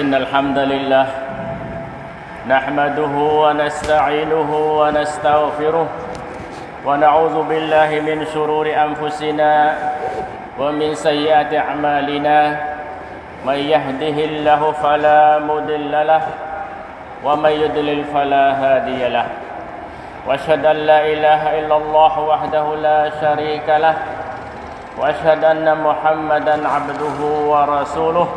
إن الحمد لله نحمده ونستعينه ونستغفره ونعوذ بالله من شرور أنفسنا ومن سيئات أعمالنا من يهده الله فلا مضل له ومن يضلل فلا هادي له وأشهد أن لا إله إلا الله وحده لا شريك له وأشهد أن محمدا عبده ورسوله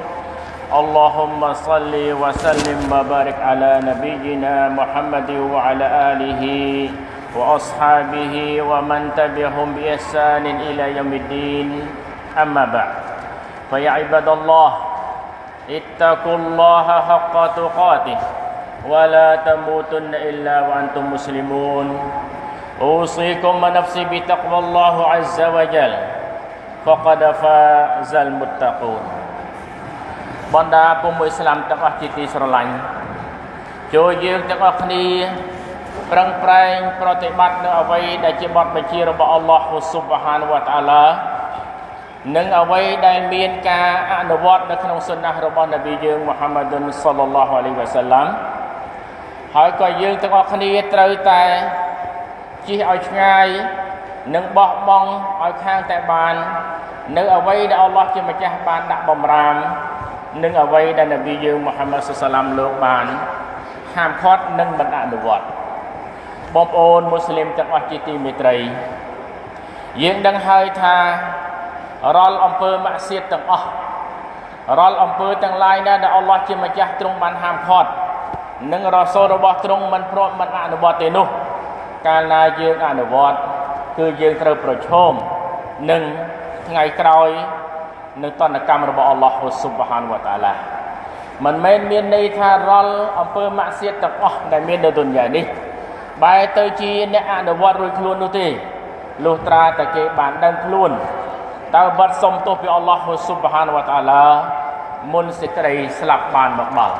اللهم صل وسلم وبارك على نبينا محمد وعلى آله وأصحابه ومن تبعهم بإحسان إلى يوم الدين. أما بعد فيا عباد الله اتقوا الله حق تقاته ولا تموتن إلا وأنتم مسلمون. أوصيكم ونفسي بتقوى الله عز وجل فقد فاز المتقون. បណ្ដាពុំអ៊ីស្លាមទាំងអស់ជាទីស្រឡាញ់ចូលយើងទាំងអស់គ្នាប្រឹងប្រែងប្រតិបត្តិនៅអ្វីដែលជាបទបញ្ជារបស់អល់ឡោះស៊ុបហានវតាឡានិងអ្វីដែលមានការអនុវត្តនៅក្នុងសុណារបស់នប៊ីយើងមូហាម៉ាឌុនសល្លឡោះអាឡៃវ៉ាសាឡាំហើយក៏យើងទាំងអស់គ្នាត្រូវតែជិះឲ្យឆ្ងាយនិងបោះបង់ឲ្យខាងតែបាន នៅអ្វីដែលអល់ឡោះជាម្ចាស់បានដាក់បំរាម និងអ្វីដែលនប៊ីយើងមូហាម៉ាត់សុសឡាមលោកបានហាមឃាត់និងមិនអនុវត្តបងប្អូនមូស្លីមទាំងអស់ជាទីមេត្រី យើងដឹងហើយថារាល់អំពើម៉ាក់សៀតទាំងអស់រាល់អំពើទាំងឡាយណាដែលអល់ឡោះជាម្ចាស់ទ្រង់បានហាមឃាត់និងរសូលរបស់ទ្រង់មិនព្រមមិនអនុវត្តទេនោះ កាលណាយើងអនុវត្ត គឺយើងត្រូវប្រឈមនឹងថ្ងៃក្រោយ នឹងតនកម្មរបស់អល់ឡោះស៊ុបហានវតាឡាមិនមែនមានន័យថារាល់អំពើម៉ាក់សៀតទាំងអស់ដែលមាននៅទុនយ៉ានេះបែរទៅជាអ្នកអនុវត្តរួចខ្លួននោះទេលុះត្រាតែគេបានដឹងខ្លួនតើបាត់សុំទោសពីអល់ឡោះស៊ុបហានវតាឡាមុនសេចក្តីស្លាប់បានមកដល់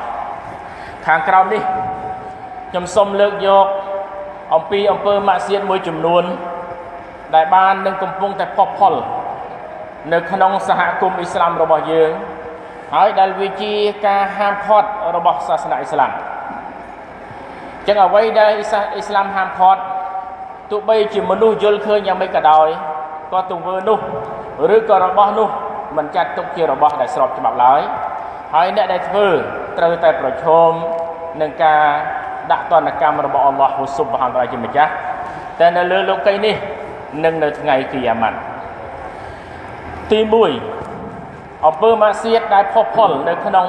ខាងក្រោមនេះខ្ញុំសូមលើកយកអំពីអំពើម៉ាក់សៀតមួយចំនួន ដែលបាននឹងកំពុងតែផុសផុល នៅក្នុងសហគមន៍អ៊ីស្លាមរបស់យើងហើយដែលវាជាការហាមឃាត់របស់សាសនាអ៊ីស្លាមចឹងអ្វីដែលអ៊ីស្លាមហាមឃាត់ទោះបីជាមនុស្សយល់ឃើញយ៉ាងម៉េចក៏ដោយក៏ទង្វើនោះឬក៏របស់នោះមិនចាត់ទុកជារបស់ដែលស្របច្បាប់ឡើយហើយអ្នកដែលធ្វើត្រូវតែប្រឈមនឹងការដាក់ទណ្ឌកម្មរបស់អល់ឡោះស៊ុបហានតាជាម្ចាស់តែនៅលើលោកីនេះនឹងនៅថ្ងៃគីយ៉ាម៉ាត់ ទី1អំពើម៉ាសៀតដែលផុសផុលនៅក្នុង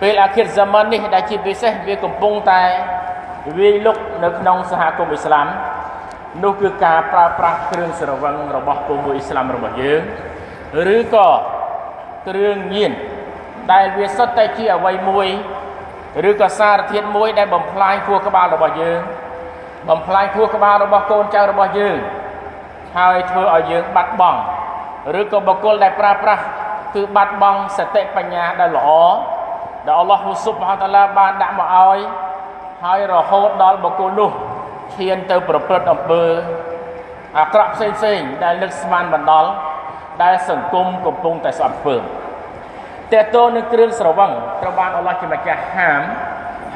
ពេលអាខិរហ្សាម៉ាននេះដែលជាពិសេសវាកំពុងតែវាយលុកនៅក្នុងសហគមន៍អ៊ីស្លាមនោះគឺការប្រើប្រាស់គ្រឿងស្រវឹងរបស់ពុំមួយអ៊ីស្លាមរបស់យើងឬក៏គ្រឿងញៀនដែលវាសុទ្ធតែជាអ្វីមួយឬក៏សារធាតុមួយដែលបំផ្លាញខួរក្បាលរបស់យើងបំផ្លាញខួរក្បាលរបស់កូនចៅរបស់យើងហើយធ្វើឲ្យយើងបាត់បង់ ឬក៏បុគ្គលដែលប្រើប្រាស់គឺបាត់បង់សតិបញ្ញាដែលល្អដែលអល់ឡោះស៊ុបហានតាឡាបានដាក់មកឲ្យហើយរហូតដល់បុគ្គលនោះឈានទៅប្រព្រឹត្តអំពើអាក្រក់ផ្សេងផ្សេងដែលនឹកស្មានបណ្ដល់ដែលសង្គមកំពុងតែស្អប់ខ្ពើមតេតូននឹងគ្រឿងស្រវឹងត្រូវបានអល់ឡោះជាម្ចាស់ហាម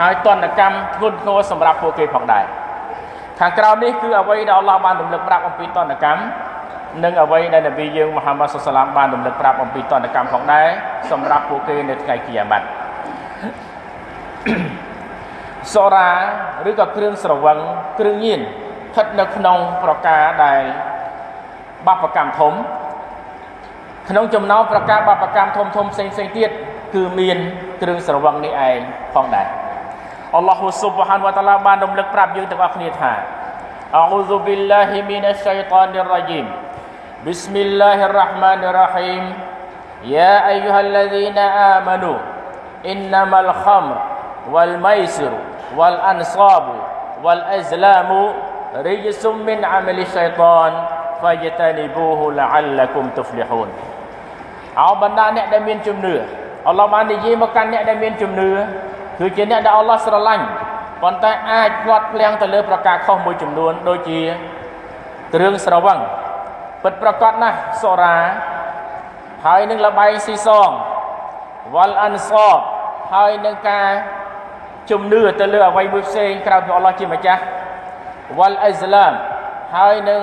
ហើយតនកម្មធ្ងន់ធ្ងរសម្រាប់ពួកគេផងដែរខាងក្រៅនេះគឺអ្វីដែលអល់ឡោះបានរំលឹកប្រាប់អំពីតនកម្ម និងអ្វីដែលនប៊ីយើងមូហាម៉ាត់សុសឡាមបានរំលឹកប្រាប់អំពីតនកម្មផងដែរសម្រាប់ពួកគេនៅថ្ងៃគីយ៉ាម៉ាត់សូរ៉ាឬក៏គ្រឿងស្រវឹងគ្រឿងញៀនស្ថិតនៅក្នុងប្រការដែលបបកម្មធំ ក្នុងចំណោមប្រការបបកម្មធំធំផ្សេងផ្សេងទៀតគឺមានគ្រឿងស្រវឹងនេះឯងផងដែរអល់ឡោះស៊ុបហានវតាឡាបានរំលឹកប្រាប់យើងទាំងអស់គ្នាថាអោស៊ុប៊ីឡាហ៊ីមីនឆៃតានីររ៉ាជីម بسم الله الرحمن الرحيم يا أيها الذين آمنوا إنما الخمر والميسر والأنصاب والأزلام رجس من عمل الشيطان فاجتنبوه لعلكم تفلحون អោបណ្ដាអ្នកដែលមានជំនឿអល់ឡោះបាននិយាយមកកាន់អ្នកដែលមានជំនឿគឺជាអ្នកដែលអល់ឡោះស្រឡាញ់ប៉ុន្តែអាចផ្លាត់ភ្លាំងទៅលើប្រការខុសមួយចំនួនដូចជាគ្រឿងស្រវឹង ពិតប្រកបណាស់សូរ៉ាហើយនឹងលបែងស៊ីសងវលអានសបហើយនឹងការជំនឿទៅលើអ្វីមួយផ្សេងក្រៅពីអល់ឡោះជាម្ចាស់វលអ៊ីស្លាមហើយនឹង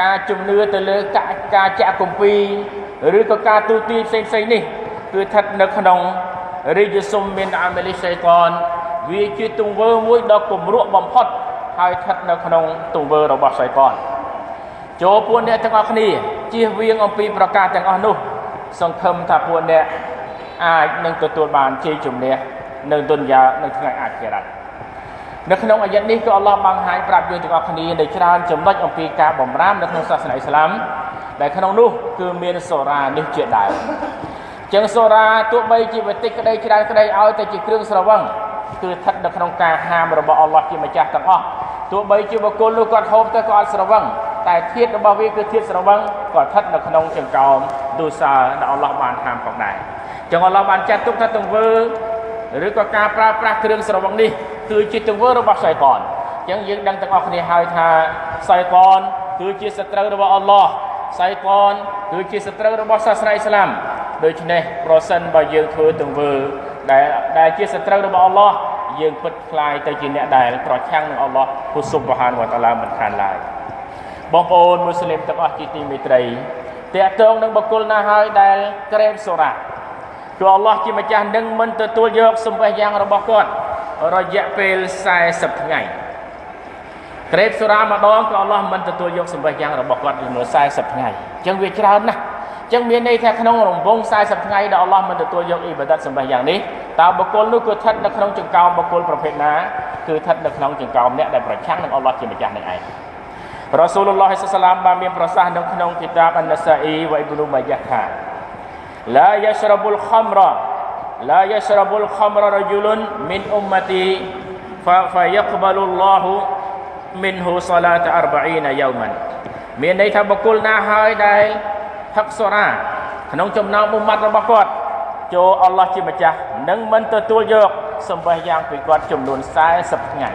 ការជំនឿទៅលើការការចាក់គម្ពីរឬក៏ការទូទាយផ្សេងផ្សេងនេះគឺស្ថិតនៅក្នុងរិយសុំមានអាមេលីសៃតានវាជាទង្វើមួយដ៏គំរក់បំផុតហើយស្ថិតនៅក្នុងទង្វើរបស់សៃតាន ចូលពួកអ្នកទាំងអស់គ្នាជៀសវាងអំពីប្រការទាំងអស់នោះសង្ឃឹមថាពួកអ្នកអាចនឹងទទួលបានជ័យជំនះនៅទុនយ៉ានៅថ្ងៃអាខិរ៉ាត់នៅក្នុងអាយ៉ាត់នេះក៏អល់ឡោះបង្ហាញប្រាប់យើងទាំងអស់គ្នានៅច្រើនចំណុចអំពីការបំរាមនៅក្នុងសាសនាអ៊ីស្លាមដែលក្នុងនោះគឺមានសូរ៉ានេះជាដើមចឹងសូរ៉ាទោះបីជាវិតិក្តីច្រើនក្តីឲ្យតែជាគ្រឿងស្រវឹងគឺស្ថិតនៅក្នុងការហាមរបស់អល់ឡោះជាម្ចាស់ទាំងអស់ទោះបីជាបុគ្គលនោះគាត់ហូបទៅក៏អត់ស្រវឹង តែធាតរបស់វាគឺធាតស្រវឹងក៏ស្ថិតនៅក្នុងចង្កោមទោសាដែលអល់ឡោះបានហាមផងដែរចឹងអល់ឡោះបានចាត់ទុកថាទង្វើឬក៏ការប្រើប្រាស់គ្រឿងស្រវឹងនេះគឺជាទង្វើរបស់សៃតានអញ្ចឹងយើងដឹងទាំងអស់គ្នាហើយថាសៃតានគឺជាសត្រូវរបស់អល់ឡោះសៃតានគឺជាសត្រូវរបស់សាសនាអ៊ីស្លាមដូច្នេះប្រសិនបើយើងធ្វើទង្វើដែលដែលជាសត្រូវរបស់អល់ឡោះយើងពិតខ្លាយទៅជាអ្នកដែលប្រឆាំងនឹងអល់ឡោះហ៊ូស៊ុបហានវតាឡាមិនខានឡើយ បងប្អូនមូស្លីមទាំងអស់ជាទីមេត្រីតកតងនឹងបុគ្គលណាហើយដែលក្រែមសូរ៉ាគឺអល់ឡោះជាម្ចាស់នឹងមិនទទួលយកសម្បះយ៉ាងរបស់គាត់រយៈពេល40ថ្ងៃក្រេបសូរ៉ាម្ដងក៏អល់ឡោះមិនទទួលយកសម្បះយ៉ាងរបស់គាត់ចំនួន40ថ្ងៃអញ្ចឹងវាច្រើនណាស់អញ្ចឹងមានន័យថាក្នុងរង្វង់40ថ្ងៃដែលអល់ឡោះមិនទទួលយកអ៊ីបាដាតសម្បះយ៉ាងនេះតើបុគ្គលនោះគឺស្ថិតនៅក្នុងចង្កោមបុគ្គលប្រភេទណាគឺស្ថិតនៅក្នុងចង្កោមអ្នកដែលប្រឆាំងនឹងអល់ឡោះជាម្ចាស់នឹងឯង រ៉ាស៊ូលឡោះសាឡាមបានមានប្រសាសន៍នៅក្នុងគីតាបអានសាអ៊ីវ៉ៃប៊ូនូម៉ាយ៉ាថាឡាយ៉ាស្រាប់ុលខំរ៉ាឡាយ៉ាស្រាប់ុលខំរ៉ារ៉ាជូលុនមីនអ៊ុមម៉ាទីហ្វាហ្វាយ៉ាកបលុលឡោះមីនហ៊ូសាឡាត40យ៉ោម៉ានមានន័យថាបុគ្គលណាហើយដែលហឹកសូរ៉ាក្នុងចំណោមមុមាត់របស់គាត់ចូលអល់ឡោះជាម្ចាស់នឹងមិនទទួលយកសម្បេះយ៉ាងពីគាត់ចំនួន40ថ្ងៃ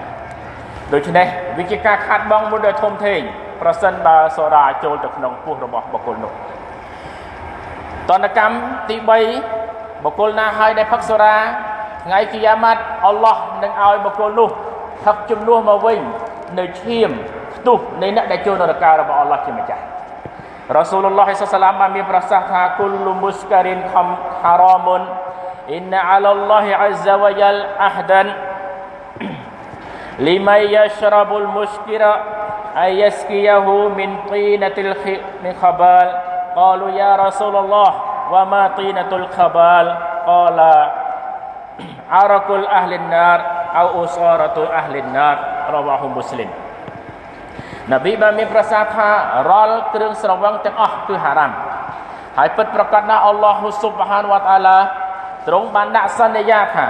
ដូច្នេះវាជាការខាត់បងមួយដ៏ធំធេងប្រសិនបើសូរ៉ាចូលទៅក្នុងពោះរបស់បុគ្គលនោះតនកម្មទី3បុគ្គលណាហើយដែលផឹកសូរ៉ាថ្ងៃគីយ៉ាម៉ាត់អល់ឡោះនឹងឲ្យបុគ្គលនោះផឹកជំនួសមកវិញនៅឈាមផ្ទុះនៃអ្នកដែលចូលនរការបស់អល់ឡោះជាម្ចាស់រ៉ាស៊ូលឡោះសាឡាមបានមានប្រសាសន៍ថាគុលលុមុស្ការិនខំហារ៉ាមុនអ៊ីនអាឡឡោះអាហ្សាវយ៉ាល់អាហ្ដាន لمن يشرب المسكر أن يسقيه من طينة من خبال قالوا يا رسول الله وما طينة الخبال قال عرق أهل النار أو أصارة أهل النار رواه مسلم នប៊ីបានមានប្រសាសន៍ថារាល់គ្រឿងស្រវឹងទាំងអស់គឺហារ៉ាមហើយពិតប្រកបណាស់អល់ឡោះស៊ុបហានវតាឡាទ្រង់បានដាក់សន្យាថា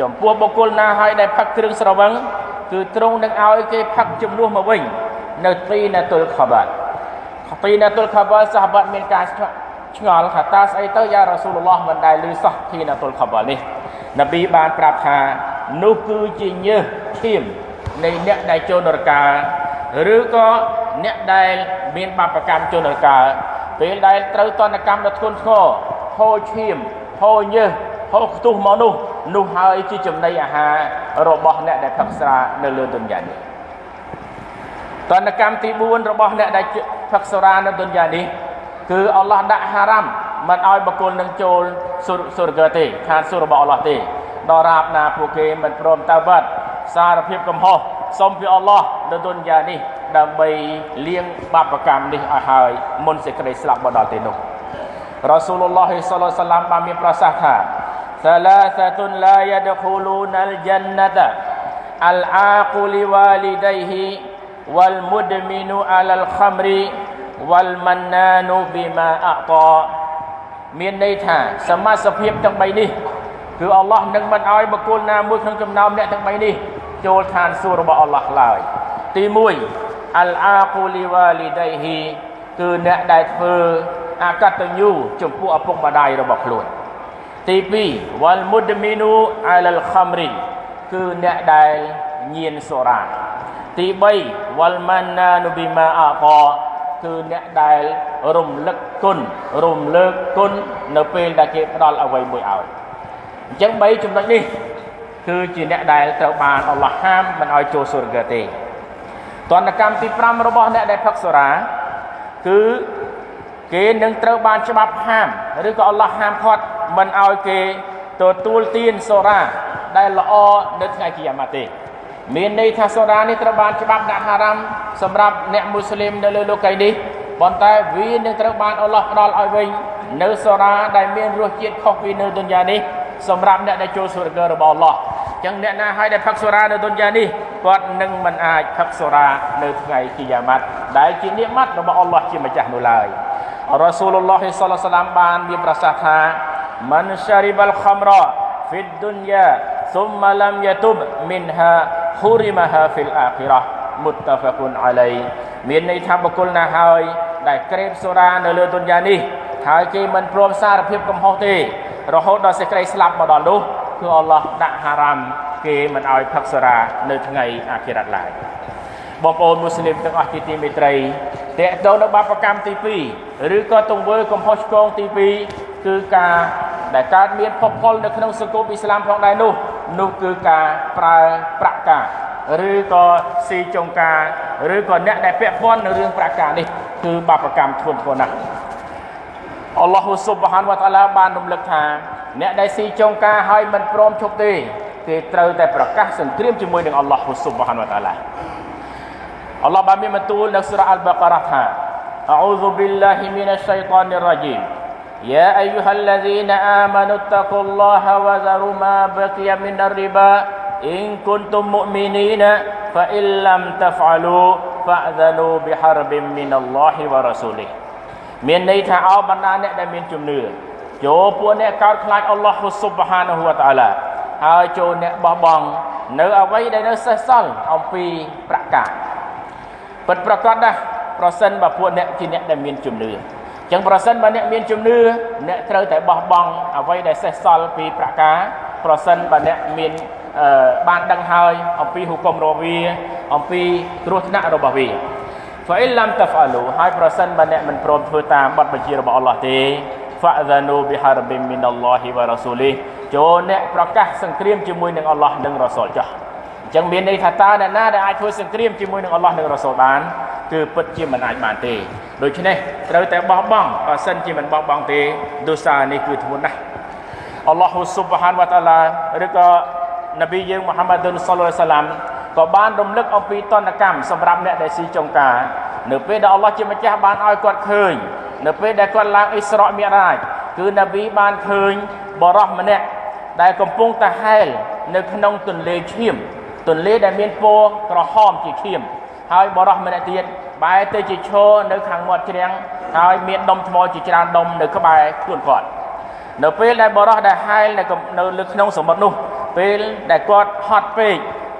ចំពោះបុគ្គលណាហើយដែលផឹកគ្រឿងស្រវឹង គឺទ្រង់នឹងឲ្យគេផឹកជំនួសមកវិញនៅទីណាតុលខបាត់ទីណាតុលខបាត់សាហាបាត់មានការឆ្ងល់ថាតើស្អីទៅយ៉ារ៉ាស៊ូលឡោះមិនដែលឮសោះធីណាតុលខបាល់នេះនប៊ីបានប្រាប់ថានោះគឺជាញើសឈាមនៃអ្នកដែលចូលនរកាឬក៏អ្នកដែលមានបាបកម្មចូលនរកាពេលដែលត្រូវតនកម្មដ៏ធ្ងន់ធ្ងរហូរឈាមហូរញើសហូរខ្ទុះមកនោះនោះហើយជាចំណីអាហារ របស់អ្នកដែលផឹកស្រានៅលើទុនយ៉ានេះតនកម្មទី4របស់អ្នកដែលផឹកស្រានៅទុនយ៉ានេះគឺអល់ឡោះដាក់ហារ៉ាំមិនឲ្យបកុលនឹងចូលសុរកទេខានសុររបស់អល់ឡោះទេដល់រាបណាពួកគេមិនព្រមតើបាត់សារភាពកំហុសសូមពីអល់ឡោះនៅទុនយ៉ានេះដើម្បីលាងបាបកម្មនេះឲ្យហើយមុនសេចក្តីស្លាប់មកដល់ទីនោះរ៉ាស៊ូលឡោះសាឡឡោះសាឡាមបានមានប្រសាសន៍ថា ثلاثة لا يدخلون الجنة العاق لوالديه والمدمن على الخمر វលម៉ាណានូប៊ីម៉ាអតមានន័យថាសមាសភាពទាំង3នេះគឺអល់ឡោះនឹងមិនឲ្យបុគ្គលណាមួយក្នុងចំណោមអ្នកទាំង3នេះចូលឋានសួគ៌របស់អល់ឡោះឡើយទី1អលអាកូលីវ៉ាលីដៃហ៊ីគឺអ្នកដែលធ្វើអកតញ្ញូចំពោះឪពុកម្ដាយរបស់ខ្លួន ទី2វលមុដមីនូអាលលខមរីគឺអ្នកដែលញៀនសូរ៉ាទី3វលម៉ាណានូប៊ីម៉ាអតគឺអ្នកដែលរំលឹកគុណរំលើកគុណនៅពេលដែលគេផ្ដល់អ្វីមួយឲ្យអញ្ចឹង3ចំណុចនេះគឺជាអ្នកដែលត្រូវបានអល់ឡោះហាមមិនឲ្យចូលសុរហ្គទេតនកម្មទី5របស់អ្នកដែលផឹកសូរ៉ាគឺគេនឹងត្រូវបានច្បាប់ហាមឬក៏អល់ឡោះហាមឃាត់ មិនឲ្យគេទទួលទានសូរ៉ាដែលល្អនៅថ្ងៃគីយ៉ាម៉ាត់ទេមានន័យថាសូរ៉ានេះត្រូវបានច្បាប់ដាក់ហារ៉ាមសម្រាប់អ្នកមូស្លីមនៅលើលោកីនេះប៉ុន្តែវានឹងត្រូវបានអល់ឡោះផ្ដល់ឲ្យវិញនៅសូរ៉ាដែលមានរសជាតិខុសពីនៅទុនយ៉ានេះសម្រាប់អ្នកដែលចូលសុរហ្គរបស់អល់ឡោះចឹងអ្នកណាឲ្យដែលផឹកសូរ៉ានៅទុនយ៉ានេះគាត់នឹងមិនអាចផឹកសូរ៉ានៅថ្ងៃគីយ៉ាម៉ាត់ដែលជានិម័តរបស់អល់ឡោះជាម្ចាស់នោះឡើយរ៉ាស៊ូលឡោះសល្លឡាមបានមានប្រសាសន៍ថា มันชาริบัลคัมรอฟิดดุนยาซุมมาลัมยะตุบมินฮาฮุริมาฮาฟิลอาคิรอមុតតាហ្វាគុនអាឡៃមានន័យថាបុគ្គលណាហើយ ដែលក្រេបសូរានៅលើទុនយ៉ានេះហើយគេមិនព្រមសារភាពកំហុសទេ រហូតដល់សេចក្តីស្លាប់មកដល់នោះគឺអល់ឡោះដាក់ហារ៉ាំគេមិនឲ្យផឹកសូរានៅថ្ងៃអាខិរ៉ាត់ឡើយបងប្អូនមូស្លីមទាំងអស់ជាទីមេត្រីតេតទៅនៅបាបកម្មទី2ឬក៏ទង្វើកំហុសឆ្គងទី2 គឺការដែលកើតមានភពផលនៅក្នុងសង្គមអ៊ីស្លាមផងដែរនោះនោះគឺការប្រើប្រាក់ការឬក៏ស៊ីចុងការឬក៏អ្នកដែលពាក់ព័ន្ធនឹងរឿងប្រាក់ការនេះគឺបាបកម្មធ្ងន់ធ្ងរណាស់អល់ឡោះស៊ុបហានវតាឡាបានរំលឹកថាអ្នកដែលស៊ីចុងការហើយមិនព្រមឈប់ទេគេត្រូវតែប្រកាសសង្គ្រាមជាមួយនឹងអល់ឡោះស៊ុបហានវតាឡាអល់ឡោះបានមានបន្ទូលនៅសូរ៉ាអល់បាការ៉ាថាអោឌូប៊ីឡាហ៊ីមីនអស្សៃតានីរ៉ាជីម يا أيها الذين آمنوا اتقوا الله وذروا ما بقي من الربا إن كنتم مؤمنين فإن لم تفعلوا فأذنوا بحرب من الله ورسوله មានន័យថាអោបណ្ដាអ្នកដែលមានជំនឿចូលពួកអ្នកកោតខ្លាចអល់ឡោះស៊ុបហានហូវតាឡាហើយចូលអ្នកបោះបង់នៅអ្វីដែលនៅសេសសល់អំពីប្រកាសពិតប្រកបណាស់ប្រសិនបើពួកអ្នកជាអ្នកដែលមានជំនឿ ចឹងប្រសិនបើអ្នកមានជំនឿអ្នកត្រូវតែបោះបង់អ្វីដែលសេសសល់ពីប្រការប្រសិនបើអ្នកមានបានដឹងហើយអំពីហុគមរបស់វាអំពីគ្រោះថ្នាក់របស់វា فإن لم تفعلوا ហើយប្រសិនបើអ្នកមិនព្រមធ្វើតាមបទបញ្ជារបស់អល់ឡោះទេ فأذنوا بحرب من الله ورسوله ចូលអ្នកប្រកាសសង្គ្រាមជាមួយនឹងអល់ឡោះនិងរ៉ាស៊ុលចាស់អញ្ចឹងមានន័យថាតើអ្នកណាដែលអាចធ្វើសង្គ្រាមជាមួយនឹងអល់ឡោះនិងរ៉ាស៊ុលបានគឺពិតជាមិនអាចបានទេ ដូច្នេះត្រូវតែបោះបង់បើសិនជាមិនបោះបង់ទេទោសានេះគឺធ្ងន់ណាស់អល់ឡោះស៊ុបហានវតាឡាឬក៏នប៊ីយើងមូហាម៉ាឌុនសល្លឡោះសាឡាំក៏បានរំលឹកអំពីតនកម្មសម្រាប់អ្នកដែលស៊ីចុងការនៅពេលដែលអល់ឡោះជាម្ចាស់បានឲ្យគាត់ឃើញនៅពេលដែលគាត់ឡើងអ៊ីស្រ៉ាមីរ៉ាជគឺនប៊ីបានឃើញបរោះម្នាក់ដែលកំពុងតែហែលនៅក្នុងទន្លេឈាមទន្លេដែលមានពណ៌ក្រហមជាឈាម ហើយបរោះម្នាក់ទៀតបែរទៅជាឈរនៅខាងមាត់ជ្រាំងហើយមានដុំថ្មជាច្រើនដុំនៅក្បែរខ្លួនគាត់នៅពេលដែលបរោះដែលហែលនៅនៅលើក្នុងសមុទ្រនោះ ពេលដែលគាត់ហត់ពេក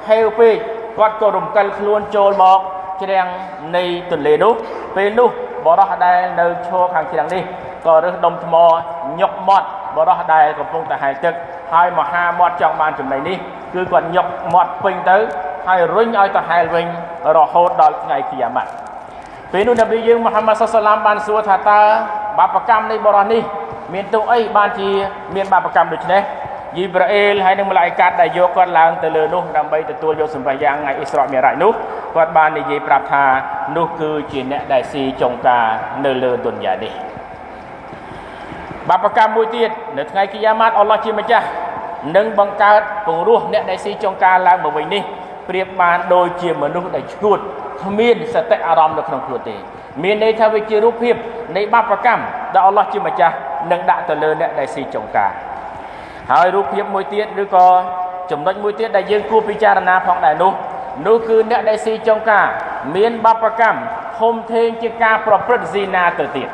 ហេវពេកគាត់ក៏រំកិលខ្លួនចូលមកជ្រាំងនៃទន្លេនោះពេលនោះបរោះដែលនៅឈរខាងជ្រាំងនេះ ក៏រើសដុំថ្មញុកមាត់បរោះដែលកំពុងតែហែលទឹកហើយមហាមាត់ចង់បានចំណៃនេះគឺគាត់ញុកមាត់ពេញទៅហើយរុញឲ្យទៅហែលវិញរហូតដល់ថ្ងៃគីយ៉ាម៉ាត់ពេលនោះនប៊ីយើងមូហាម៉ាត់សុសឡាមបានសួរថាតើបាបកម្មនៃបរោះនេះ មានទោសអីបានជាមានបាបកម្មដូចនេះយីប្រាអេលហើយនឹងម្លាយកាត់ដែលយកគាត់ឡើងទៅលើនោះដើម្បីទទួលយកសម្ភារយ៉ាងថ្ងៃអ៊ីស្រ៉ាមីរ៉ាច់នោះគាត់បាននិយាយប្រាប់ថានោះគឺជាអ្នកដែលស៊ីចុងការនៅលើទុនយ៉ានេះ បាបកម្មមួយទៀតនៅថ្ងៃគីយ៉ាម៉ាត់អល់ឡោះជាម្ចាស់នឹងបង្កើតពង្រោះអ្នកដែលស៊ីចុងការឡើងមកវិញនេះប្រៀបបានដូចជាមនុស្សដែលឈួតគ្មានសតិអារម្មណ៍នៅក្នុងខ្លួនទេ មានន័យថាវាជារូបភាពនៃបាបកម្មដែលអល់ឡោះជាម្ចាស់នឹងដាក់ទៅលើអ្នកដែលស៊ីចុងការហើយរូបភាពមួយទៀតឬក៏ចំណុចមួយទៀតដែលយើងគួរពិចារណាផងដែរនោះនោះគឺអ្នកដែលស៊ីចុងការ មានបាបកម្មធំធេងជាការប្រព្រឹត្តស៊ីណាទៅទៀត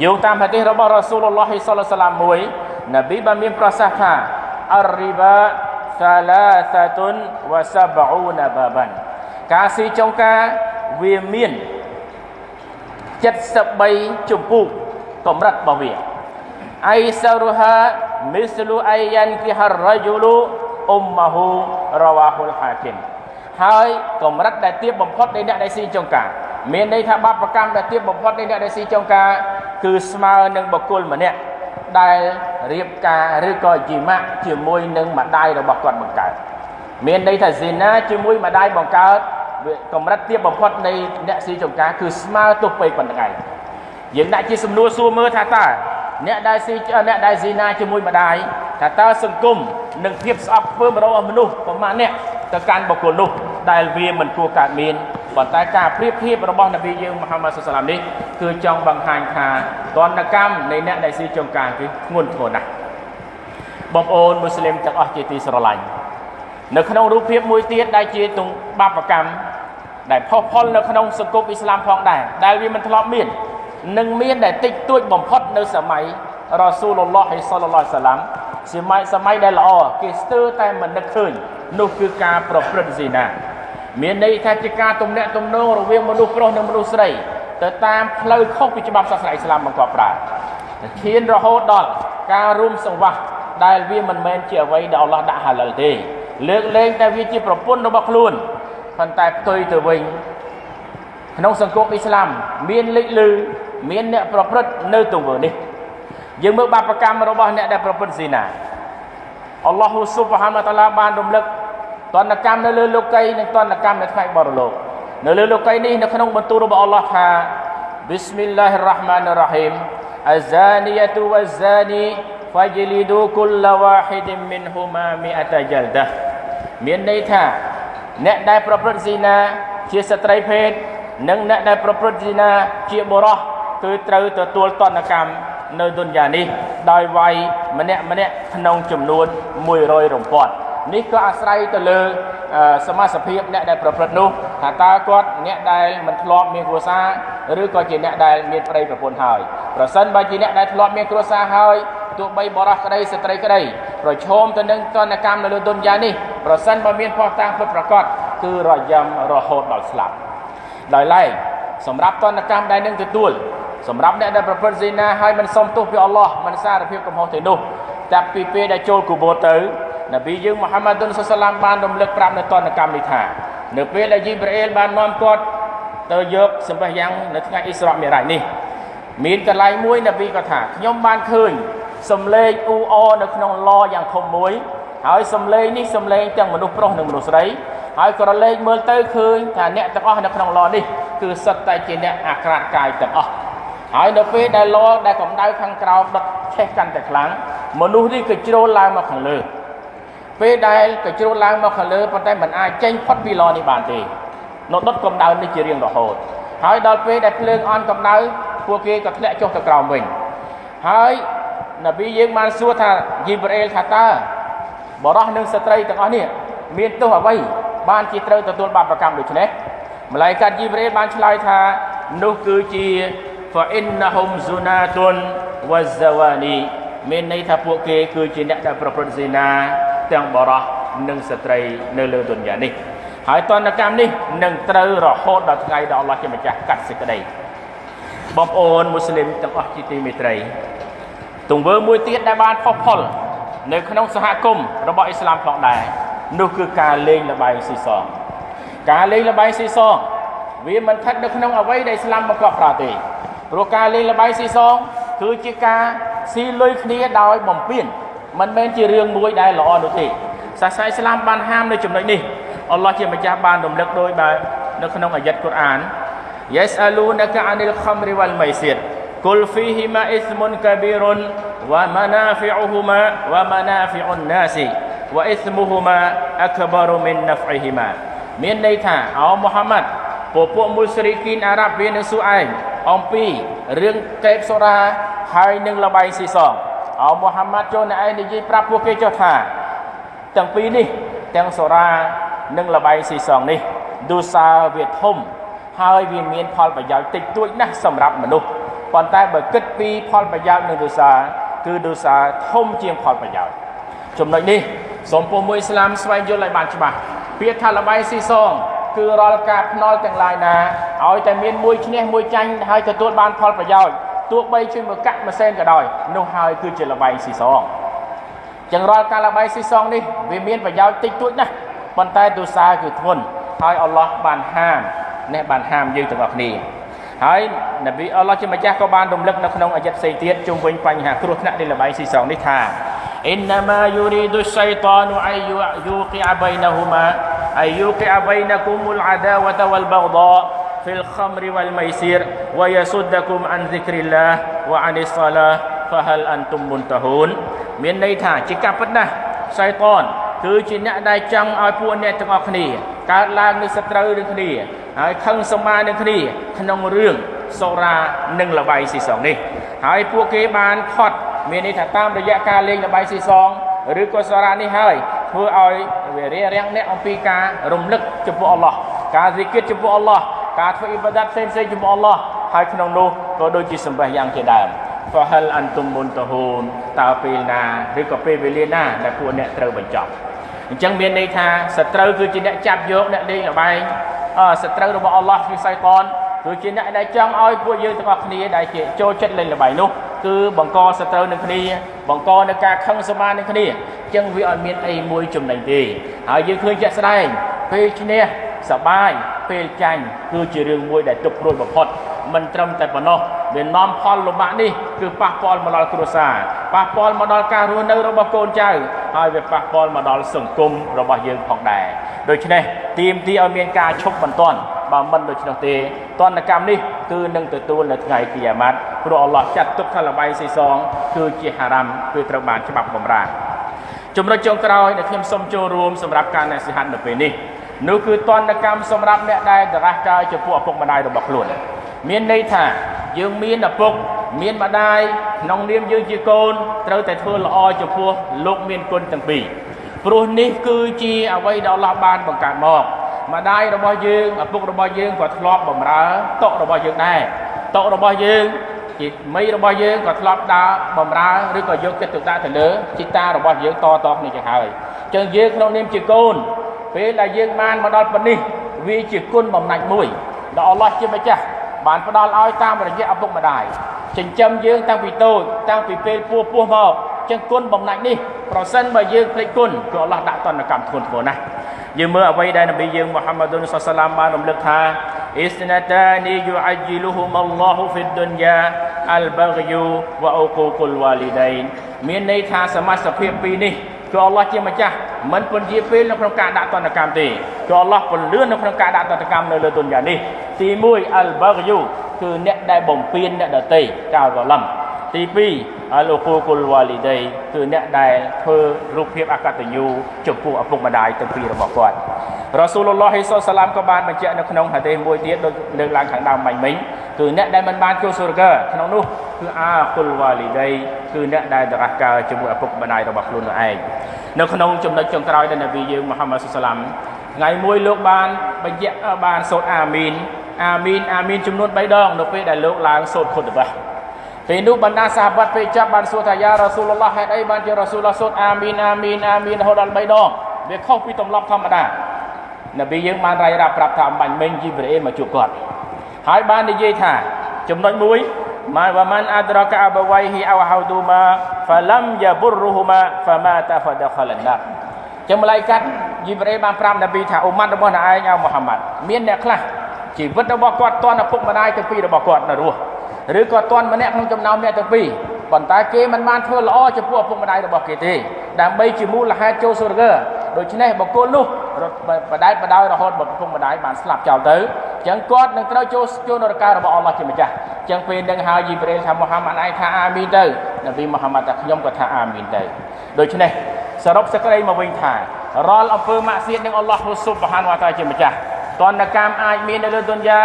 យោងតាមហាឌីសរបស់រ៉ាស៊ូលឡោះសល្លឡាមមួយនប៊ីបានមានប្រសាសន៍ថាអរិបាសាឡាសាតុនវ៉ាសាបអ៊ូណាបាបានការស៊ីចុងការវាមាន73ជំពូកកម្រិតរបស់វាអៃសារុហាមីស្លូអាយ៉ានគីហារ៉ាយូលូអ៊ុំម៉ាហ៊ូរ៉ាវ៉ាហ៊ុលហាគីមហើយកម្រិតដែលទាបបំផុតនៃអ្នកដែលស៊ីចុងការមានន័យថាបាបកម្មដែលទាបបំផុតនៃអ្នកដែលស៊ីចុងការ គឺស្មើនឹងបុគ្គលម្នាក់ដែលរៀបការឬក៏ជីម៉ាក់ជាមួយនឹងម្ដាយរបស់គាត់បង្កើតមានន័យថាស៊ីណាជាមួយម្ដាយបង្កើតកម្រិតទាបបំផុតនៃអ្នកស៊ីចង្ការគឺស្មើទោះពេកប៉ុណ្្នឹងឯងយើងដាក់ជាសំណួរសួរមើលថាតើអ្នកដែលស៊ីអ្នកដែលស៊ីណាជាមួយម្ដាយថាតើសង្គមនិងភាពស្អប់ខ្ពើមរបស់មនុស្សប្រមាណអ្នកទៅកាន់បុគ្គលនោះដែលវាមិនគួរកើតមាន ប៉ុន្តែការប្រៀបធៀបរបស់នប៊ីយើងមហាម៉ាត់សុសឡាមនេះគឺចង់បង្ហាញថាទណ្ឌកម្មនៃអ្នកដែលស៊ីចង្ការគឺធ្ងន់ធ្ងរណាស់បងប្អូនមូស្លីមទាំងអស់ជាទីស្រឡាញ់នៅក្នុងរូបភាពមួយទៀតដែលជាទង្បាបកម្មដែលផុសផុលនៅក្នុងសង្គមអ៊ីស្លាមផងដែរដែលវាមិនធ្លាប់មាននិងមានដែលតិចតួចបំផុតនៅសម័យរ៉ាស៊ូលឡោះសល្លឡោះសាឡាំសម័យសម័យដែលល្អគេស្ទើរតែមិននឹកឃើញនោះគឺការប្រព្រឹត្តស៊ីណា មានន័យថាជាការទំនាក់ទំនងរវាងមនុស្សប្រុសនិងមនុស្សស្រីទៅតាមផ្លូវខុសពីច្បាប់សាសនាអ៊ីស្លាមបង្កប់ប្រើឈានរហូតដល់ការរួមសង្វាស់ដែលវាមិនមែនជាអ្វីដែលអល់ឡោះដាក់ហាឡាល់ទេលើកលែងតែវាជាប្រពន្ធរបស់ខ្លួនប៉ុន្តែផ្ទុយទៅវិញក្នុងសង្គមអ៊ីស្លាមមានលេចលឺមានអ្នកប្រព្រឹត្តនៅទង្វើនេះយើងមើលបាបកម្មរបស់អ្នកដែលប្រព្រឹត្តស៊ីណាអល់ឡោះស៊ុបហានតាឡាបានរំលឹក តនកម្មនៅលើលោកីនិងតនកម្មនៅថ្ងៃបរលោកនៅលើលោកីនេះនៅក្នុងបន្ទូលរបស់អល់ឡោះថា Bismillahirrahmanirrahim Az-zaniyatu waz-zani fajlidu kulla wahidin minhuma mi'ata jaldah មានន័យថាអ្នកដែលប្រព្រឹត្តស៊ីណាជាស្ត្រីភេទនិងអ្នកដែលប្រព្រឹត្តស៊ីណាជាបុរសគឺត្រូវទទួលតនកម្មនៅទុនយ៉ានេះដោយវាយម្នាក់ម្នាក់ក្នុងចំនួន100រំពាត់នេះ ក៏អាស្រ័យទៅលើសមាសភាពអ្នកដែលប្រព្រឹត្តនោះថាតើគាត់អ្នកដែលមិនធ្លាប់មានគ្រួសារឬក៏ជាអ្នកដែលមានប្តីប្រពន្ធហើយប្រសិនបើជាអ្នកដែលធ្លាប់មានគ្រួសារហើយទោះបីបរោះក្តីស្ត្រីក្តីប្រឈមទៅនឹងទណ្ឌកម្មនៅលើទុនយ៉ានេះប្រសិនបើមានផុសតាំងពិតប្រកបគឺរយំរហូតដល់ស្លាប់ដោយឡែកសម្រាប់ទណ្ឌកម្មដែលនឹងទទួលសម្រាប់អ្នកដែលប្រព្រឹត្តស៊ីណាហើយមិនសុំទោសពីអល់ឡោះមិនសារភាពកំហុសទៅនោះតែពីពេលដែលចូលគូបូទៅ នប៊ីយើងមូហាម៉ាឌុនសុសឡាមបានរំលឹកប្រាប់នៅតនកម្មនេះថានៅពេលដែលជីប្រអ៊ីលបាននាំគាត់ទៅយកសម្ភារយ៉ាងនៅថ្ងៃអ៊ីស្រាមីរ៉ាច់នេះមានកន្លែងមួយនប៊ីក៏ថាខ្ញុំបានឃើញសំឡេងអ៊ូអនៅក្នុងឡយ៉ាងធំមួយហើយសំឡេងនេះសំឡេងទាំងមនុស្សប្រុសនិងមនុស្សស្រីហើយក៏រលែងមើលទៅឃើញថាអ្នកទាំងអស់នៅក្នុងឡនេះគឺសុទ្ធតែជាអ្នកអាក្រាតកាយទាំងអស់ហើយនៅពេលដែលឡដែលកម្ដៅខាងក្រោមដុតឆេះកាន់តែខ្លាំងមនុស្សនេះក៏ជ្រុលឡើងមកខាងលើ ពេលដែលក៏ជ្រុលឡើងមកខាងលើប៉ុន្តែមិនអាចចេញផុតពីឡនេះបានទេនៅដុតកម្ដៅនេះជារៀងរហូតហើយដល់ពេលដែលភ្លើងអន់កម្ដៅពួកគេក៏ធ្លាក់ចុះទៅក្រោមវិញហើយនប៊ីយើងបានសួរថាយីប្រអេលថាតើបរោះនិងស្ត្រីទាំងអស់នេះមានទោសអ្វីបានជាត្រូវទទួលបាបកម្មដូចនេះម្លាយកាត់យីប្រអេលបានឆ្លើយថានោះគឺជា fa innahum zunatun wazawani មានន័យថាពួកគេគឺជាអ្នកដែលប្រព្រឹត្តសេនា ទាំងបរោះនិងស្ត្រីនៅលើទុនយ៉ានេះហើយតនកម្មនេះនឹងត្រូវរហូតដល់ថ្ងៃដែលអល់ឡោះជាម្ចាស់កាត់សេចក្តីបងប្អូនមូស្លីមទាំងអស់ជាទីមេត្រីទង្វើមួយទៀតដែលបានផុសផុលនៅក្នុងសហគមន៍របស់អ៊ីស្លាមផងដែរនោះគឺការលេងល្បែងស៊ីសងការលេងល្បែងស៊ីសងវាមិនស្ថិតនៅក្នុងអ្វីដែលអ៊ីស្លាមបង្កប់ប្រើទេព្រោះការលេងល្បែងស៊ីសងគឺជាការស៊ីលុយគ្នាដោយបំពេញ មិនមែនជារឿងមួយដែលល្អនោះទេសាសនាអ៊ីស្លាមបានហាមនៅចំណុចនេះអល់ឡោះជាម្ចាស់បានរំលឹកដោយបែបនៅក្នុងអាយ៉ាត់កូរ៉ាន Yas'alunaka 'anil khamri wal maisir Kul fihima ismun kabirun wa manafi'uhuma wa manafi'un nasi wa ismuhuma akbaru min naf'ihima មានន័យថាអោមូហាម៉ាត់ពពួកមុស្រីគីនអារ៉ាប់វានឹងសួរឯងអំពីរឿងកេបសូរ៉ាហើយនឹងលបាយស៊ីសង អោមូហាម៉ាត់ចូលនៅឯងនិយាយប្រាប់ពួកគេចុះថាទាំងពីរនេះទាំងសូរ៉ានិងលបាយស៊ីសងនេះឌូសាវាធំហើយវាមានផលប្រយោជន៍តិចតួចណាស់សម្រាប់មនុស្សប៉ុន្តែបើគិតពីផលប្រយោជន៍នៃដូសាគឺដូសាធំជាងផលប្រយោជន៍ចំណុចនេះសូមពុំមួយស្លាមស្វែងយល់ឲ្យបានច្បាស់ពាក្យថាលបាយស៊ីសងគឺរាល់ការភ្នាល់ទាំងឡាយណាឲ្យតែមានមួយឈ្នះមួយចាញ់ហើយទទួលបានផលប្រយោជន៍ ទោះបីជួយមកកាក់ម៉ាសែនក៏ដោយនោះហើយគឺជាលបែងស៊ីសងចឹងរាល់ការលបែងស៊ីសងនេះវាមានប្រយោជន៍តិចតួចណាស់ប៉ុន្តែទូសាគឺធន់ហើយអល់ឡោះបានហាមនេះបានហាមយើងទាំងអស់គ្នាហើយនប៊ីអល់ឡោះជាម្ចាស់ក៏បានរំលឹកនៅក្នុងអាយ័តផ្សេងទៀតជុំវិញបញ្ហាគ្រោះថ្នាក់នៃលបែងស៊ីសងនេះថាអ៊ីនណាម៉ាយូរីឌុសៃតានអាយយូកីអាបៃណហ៊ូម៉ាអាយយូកីអាបៃណគុមុលអាដាវតវលបហ្ដា في الخمر والميسير ويصدكم عن ذكر الله وعن الصلاة فهل أنتم منتهون មានន័យថាជាការពិតណាស់សៃតនគឺជាអ្នកដែលចង់ឲ្យពួកអ្នកទាំងអស់គ្នាកើតឡើងនូវសត្រូវនឹងគ្នាហើយខឹងសម្មានឹងគ្នាក្នុងរឿងសូរានិងលបាយស៊ីសងនេះហើយពួកគេបានខត់មានន័យថាតាមរយៈការលេងលបាយស៊ីសងឬក៏សូរានេះហើយធ្វើឲ្យវារារាំងអ្នកអំពីការរំលឹកចំពោះអល់ឡោះការហ្ស៊ីគិតចំពោះអល់ឡោះ ការធ្វើអ៊ីបាដាតផ្សេងផ្សេងចំពោះអល់ឡោះហើយក្នុងនោះក៏ដូចជាសម្បះយ៉ាងជាដើម fahal antum muntahun តើពេលណាឬក៏ពេលវេលាណាដែលពួកអ្នកត្រូវបញ្ចប់អញ្ចឹងមានន័យថាសត្រូវគឺជាអ្នកចាប់យកអ្នកលេងល្បែងសត្រូវរបស់អល់ឡោះគឺសៃតនគឺជាអ្នកដែលចង់ឲ្យពួកយើងទាំងអស់គ្នាដែលជាចូលចិត្តលេងល្បែងនោះគឺបង្កសត្រូវនឹងគ្នាបង្កនៅការខឹងសម្មានឹងគ្នាអញ្ចឹងវាអត់មានអីមួយចំណេញទេហើយយើងឃើញជាក់ស្ដែងពេលឈ្នះ សបាយពេលចាញ់គឺជារឿងមួយដែលទុកព្រួយបំផុតមិនត្រឹមតែប៉ុណ្ណោះវានាំផលលំបាកនេះគឺប៉ះពាល់មកដល់គ្រួសារប៉ះពាល់មកដល់ការរស់នៅរបស់កូនចៅហើយវាប៉ះពាល់មកដល់សង្គមរបស់យើងផងដែរដូច្នេះទាមទារឲ្យមានការឈប់បន្ទាន់បើមិនដូច្នោះទេតនកម្មនេះគឺនឹងទទួលនៅថ្ងៃគីយ៉ាម៉ាត់ព្រោះអល់ឡោះចាត់ទុកថាលបាយស៊ីសងគឺជាហារ៉ាំគឺត្រូវបានច្បាប់បំរាចំណុចចុងក្រោយដែលខ្ញុំសូមចូលរួមសម្រាប់ការណែសិហាត់នៅពេលនេះ នោះគឺតនកម្មសម្រាប់អ្នកដែលដរាស់កាយចំពោះឪពុកម្ដាយរបស់ខ្លួនមានន័យថាយើងមានឪពុកមានម្ដាយក្នុងនាមយើងជាកូនត្រូវតែធ្វើល្អចំពោះលោកមានគុណទាំងពីរព្រោះនេះគឺជាអ្វីដែលអល់ឡោះបានបង្កើតមកម្ដាយរបស់យើងឪពុករបស់យើងក៏ធ្លាប់បម្រើតុរបស់យើងដែរតុរបស់យើងជាមីរបស់យើងក៏ធ្លាប់ដើរបម្រើឬក៏យកចិត្តទុកដាក់ទៅលើជីតារបស់យើងតតគ្នាចឹងហើយអញ្ចឹងយើងក្នុងនាមជាកូន ពេលដែលយើងបានមកដល់ប៉ុណ្នេះវាជាគុណបំណាច់មួយដែលអល់ឡោះជាម្ចាស់បានផ្ដល់ឲ្យតាមរយៈឪពុកម្ដាយចិញ្ចឹមយើងតាំងពីតូចតាំងពីពេលពោះពោះមកចឹងគុណបំណាច់នេះប្រសិនបើយើងភ្លេចគុណគឺអល់ឡោះដាក់តនកម្មធ្ងន់ធ្ងរណាស់យើងមើលអ្វីដែលនប៊ីយើងមូហាម៉ាឌុនសុសឡាមបានរំលឹកថាអ៊ីស្ណាតានីយូអាជីលុហុមអល់ឡោះហ្វីឌុនយ៉ាអលបាហ្យូវ៉អូកូគុលវ៉ាលីដៃនមានន័យថាសមាសភាពពីរនេះ គឺអល់ឡោះជាម្ចាស់មិនពន្យាពេលនៅក្នុងការដាក់ទណ្ឌកម្មទេគឺអល់ឡោះពន្លឿននៅក្នុងការដាក់ទណ្ឌកម្មនៅលើទុនយ៉ានេះទី1អលបាហ្យូគឺអ្នកដែលបំពេញអ្នកដតីកៅរលំ ទី2អលគូគុលវ៉ាលីដៃគឺអ្នកដែលធ្វើរូបភាពអកតញ្ញូចំពោះឪពុកម្ដាយទាំងពីររបស់គាត់រ៉ាស៊ូលឡោះហ៊ីសសាឡាមក៏បានបញ្ជាក់នៅក្នុងហាឌីសមួយទៀតដូចលើកឡើងខាងដើមមិញមិញគឺអ្នកដែលមិនបានចូលសូរហ្គាក្នុងនោះគឺអាគុលវ៉ាលីដៃគឺអ្នកដែលដរាស់កើជាមួយឪពុកម្ដាយរបស់ខ្លួននោះឯងនៅក្នុងចំណុចចុងក្រោយដែលនប៊ីយើងមូហាម៉ាត់សាឡាមថ្ងៃមួយលោកបានបញ្ជាក់បានសូត្រអាមីនអាមីនអាមីនចំនួន3ដងនៅពេលដែលលោកឡើងសូត្រខុតបា ពេលនោះបណ្ដាសាហាបတ်ពេលចាប់បានសួរថាយ៉ារ៉ាស៊ូលឡោះហេតុអីបានជារ៉ាស៊ូលឡោះសូត្រអាមីនអាមីនអាមីនរហូតដល់3ដងវាខុសពីទម្លាប់ធម្មតានប៊ីយើងបានរាយរាប់ប្រាប់ថាអំបញ្ញមិញជីប្រអេមកជួបគាត់ហើយបាននិយាយថាចំណុចមួយម៉ាវ៉ាម៉ាន់អាដ្រកាអបវៃហ៊ីអវហៅឌូម៉ាហ្វាឡាំយ៉ាបុរហ៊ូម៉ាហ្វាម៉ាតាហ្វាដខលណាចឹងម្លាយកាត់យីប្រេបានប្រាប់នប៊ីថាអ៊ុម៉ាត់របស់អ្នកឯងអោមូហាម៉ាត់មានអ្នកខ្លះជីវិតរបស់គាត់តន់ឪពុកម្ដាយទាំងពីររបស់គាត់នៅរស់ ឬក៏តន់ម្នាក់ក្នុងចំណោមអ្នកទាំងពីរប៉ុន្តែគេមិនបានធ្វើល្អចំពោះឪពុកម្ដាយរបស់គេទេដើម្បីជាមូលហេតុចូលសូរហ្គាដូច្នេះបកគលនោះបដែតបដោយរហូតឪពុកម្ដាយបានស្លាប់ចោលទៅអញ្ចឹងគាត់នឹងត្រូវចូលចូលនរការបស់អល់ឡោះជាម្ចាស់អញ្ចឹងពេលនឹងហើយយីប្រេលថាមូហាម៉ាត់ឯងថាអាមីនទៅនប៊ីមូហាម៉ាត់ថាខ្ញុំក៏ថាអាមីនទៅដូច្នេះសរុបសេចក្តីមកវិញថារាល់អំពើម៉ាក់សៀតនឹងអល់ឡោះស៊ុបហានវតាជាម្ចាស់តនកម្មអាចមាននៅលើទុនយ៉ា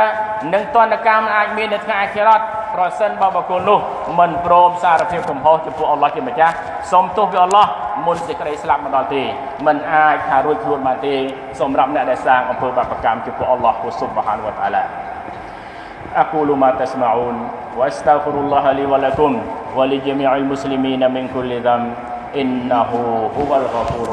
និងតនកម្មអាចមាននៅថ្ងៃអាខិរត ប្រសិនបើបុគ្គលនោះមិនព្រមសារភាពកំហុសចំពោះអល់ឡោះជាម្ចាស់សូមទោសពីអល់ឡោះមុនសេចក្តីស្លាប់មកដល់ទេមិនអាចថារួចខ្លួនបានទេសម្រាប់អ្នកដែលសាងអំពើបាបកម្មចំពោះអល់ឡោះស៊ុបហានវតាឡា أقول ما تسمعون وأستغفر الله لي ولكم ولجميع المسلمين من كل ذنب إنه هو الغفور